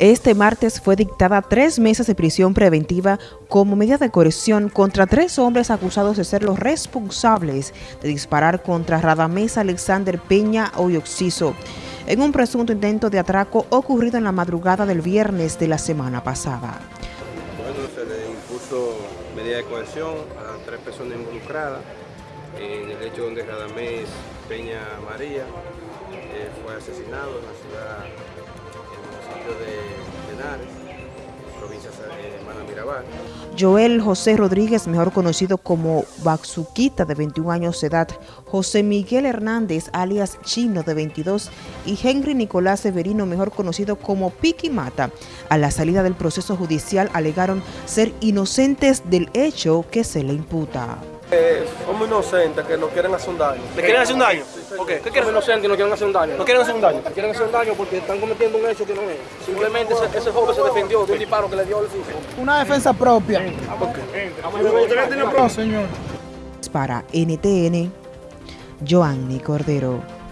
Este martes fue dictada tres meses de prisión preventiva como medida de coerción contra tres hombres acusados de ser los responsables de disparar contra Radamés Alexander Peña Oyoxiso en un presunto intento de atraco ocurrido en la madrugada del viernes de la semana pasada. Bueno, se le impuso medida de coerción a tres personas involucradas en el hecho donde Radamés Peña María eh, fue asesinado en la ciudad provincia de Hermana Mirabal. Joel José Rodríguez, mejor conocido como Baxuquita, de 21 años de edad, José Miguel Hernández, alias Chino, de 22, y Henry Nicolás Severino, mejor conocido como Piqui Mata, a la salida del proceso judicial alegaron ser inocentes del hecho que se le imputa. Eh, somos inocentes, que nos quieren hacer un daño. ¿Le quieren hacer un daño? ¿Por qué? ¿Qué quieren? Somos inocentes y nos quieren hacer un daño. ¿No quieren hacer un daño? Nos quieren hacer un daño porque están cometiendo un hecho que no es. Simplemente ese, ese joven se defendió de un disparo que le dio al fijo. Una defensa propia. Para NTN, Joanny Cordero.